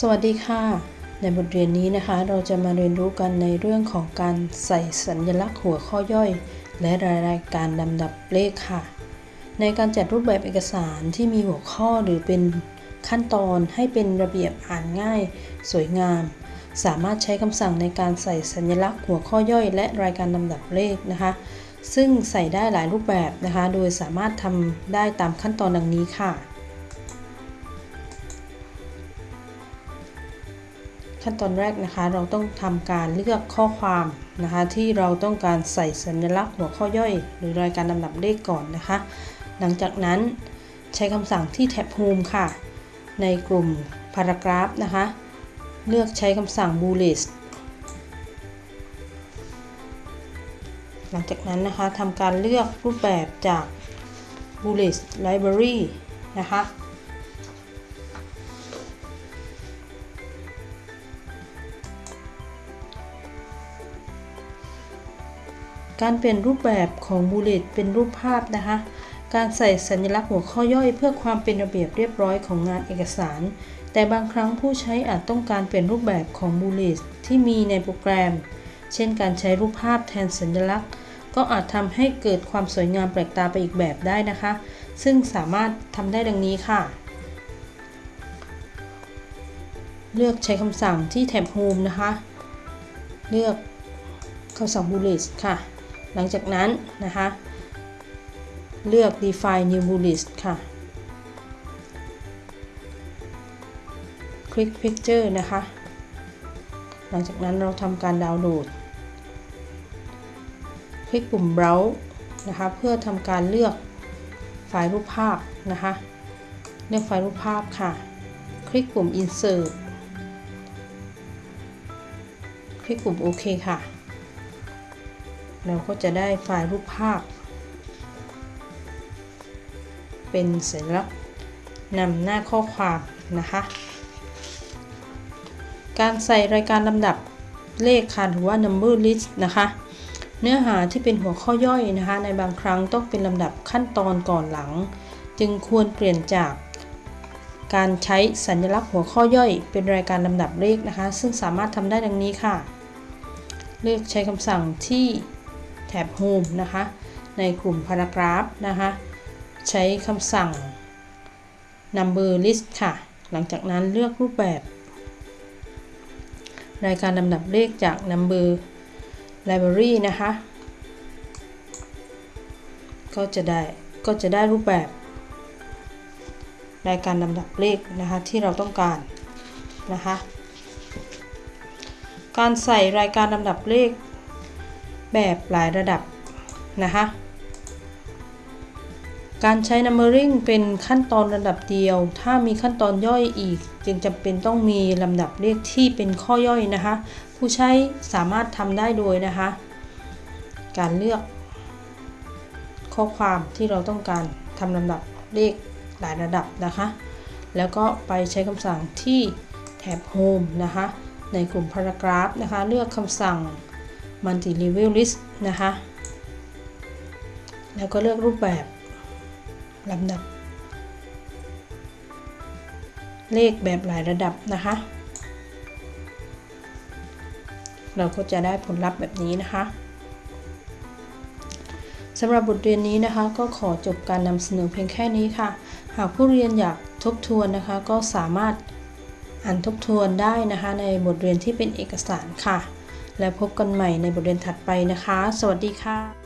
สวัสดีค่ะ ในบทเรียนนี้นะคะ เราจะมาเรียนรู้กันในเรื่องของการใส่สัญลักษณ์หัวข้อย่อย และรายการลำดับเลขค่ะ ในการจัดรูปแบบเอกสารที่มีหัวข้อหรือเป็นขั้นตอนให้เป็นระเบียบอ่านง่าย สวยงาม สามารถใช้คำสั่งในการใส่สัญลักษณ์หัวข้อย่อย และรายการลำดับเลขนะคะ ซึ่งใส่ได้หลายรูปแบบนะคะ โดยสามารถทำได้ตามขั้นตอนดังนี้ค่ะ ขั้นตอนแรกนะคะ เราต้องทำการเลือกข้อความนะคะ ที่เราต้องการใส่สัญลักษณ์หัวข้อย่อย หรือรายการลำดับเลขก่อนนะคะ หลังจากนั้นใช้คำสั่งที่แท็บ Home ค่ะ ในกลุ่ม Paragraph นะคะ เลือกใช้คำสั่ง Bullet หลังจากนั้นนะคะทำการเลือกรูปแบบจาก Bullet Library นะคะ การเปลี่ยนรูปแบบของบูเลตเป็นรูปภาพนะคะ การใส่สัญลักษณ์หัวข้อย่อยเพื่อความเป็นระเบียบเรียบร้อยของงานเอกสาร แต่บางครั้งผู้ใช้อาจต้องการเปลี่ยนรูปแบบของบูเลตที่มีในโปรแกรม เช่นการใช้รูปภาพแทนสัญลักษณ์ ก็อาจทำให้เกิดความสวยงามแปลกตาไปอีกแบบได้นะคะ ซึ่งสามารถทำได้ดังนี้ค่ะ เลือกใช้คำสั่งที่แท็บ Home นะคะ เลือกคำสั่ง Bullet ค่ะ หลังจากนั้นนะคะ เลือก define new bullet ค่ะ คลิก picture นะคะ หลังจากนั้นเราทำการดาวน์โหลด คลิกปุ่ม browse นะคะ เพื่อทำการเลือกไฟล์รูปภาพนะคะ เลือกไฟล์รูปภาพค่ะ คลิกปุ่ม insert คลิกปุ่มโอเคค่ะ เราก็จะได้ไฟล์รูปภาพ เป็นสัญลักษณ์นำหน้าข้อความนะคะ การใส่รายการลำดับเลขค่ะหรือว่า number list นะคะ เนื้อหาที่เป็นหัวข้อย่อยนะคะ ในบางครั้งต้องเป็นลำดับขั้นตอนก่อนหลัง จึงควรเปลี่ยนจากการใช้สัญลักษณ์หัวข้อย่อย เป็นรายการลำดับเลขนะคะ ซึ่งสามารถทำได้ดังนี้ค่ะ เลือกใช้คำสั่งที่ แท็บ Home นะคะ ในกลุ่ม Paragraph นะคะ ใช้คำสั่ง Number List ค่ะ หลังจากนั้นเลือกรูปแบบ รายการลำดับเลขจาก Number Library นะคะ ก็จะได้ก็จะได้รูปแบบ รายการลำดับเลขนะคะที่เราต้องการนะคะ การใส่รายการลำดับเลข แบบหลายระดับนะคะ การใช้ numbering เป็นขั้นตอนระดับเดียว ถ้ามีขั้นตอนย่อยอีก จึงจำเป็นต้องมีลำดับเลขที่เป็นข้อย่อยนะคะ ผู้ใช้สามารถทำได้โดยนะคะ การเลือก ข้อความที่เราต้องการทำลำดับเลขหลายระดับนะคะ แล้วก็ไปใช้คำสั่งที่แท็บ Home นะคะ ในกลุ่ม Paragraph นะคะ เลือกคำสั่ง Multi Level List นะคะ แล้วก็เลือกรูปแบบลำดับ เลขแบบหลายระดับนะคะ เราก็จะได้ผลลัพธ์แบบนี้นะคะสำหรับบทเรียนนี้นะคะ ก็ขอจบการนำเสนอเพียงแค่นี้ค่ะ หากผู้เรียนอยากทบทวนนะคะ ก็สามารถอ่านทบทวนได้นะคะ ในบทเรียนที่เป็นเอกสารค่ะ และพบกันใหม่ในบทเรียนถัดไปนะคะ สวัสดีค่ะ